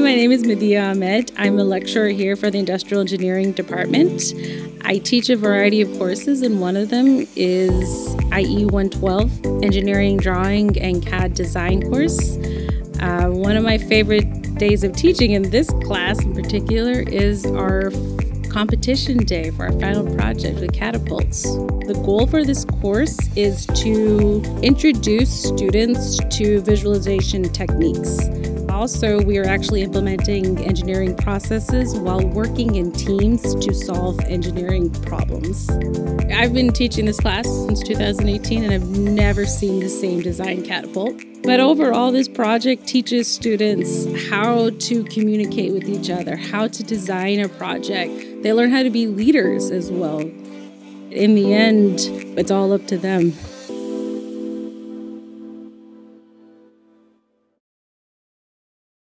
my name is Medea Ahmed. I'm a lecturer here for the Industrial Engineering Department. I teach a variety of courses, and one of them is IE 112 Engineering Drawing and CAD Design course. Uh, one of my favorite days of teaching in this class in particular is our competition day for our final project with catapults. The goal for this course is to introduce students to visualization techniques. Also, we are actually implementing engineering processes while working in teams to solve engineering problems. I've been teaching this class since 2018 and I've never seen the same design catapult. But overall, this project teaches students how to communicate with each other, how to design a project. They learn how to be leaders as well. In the end, it's all up to them.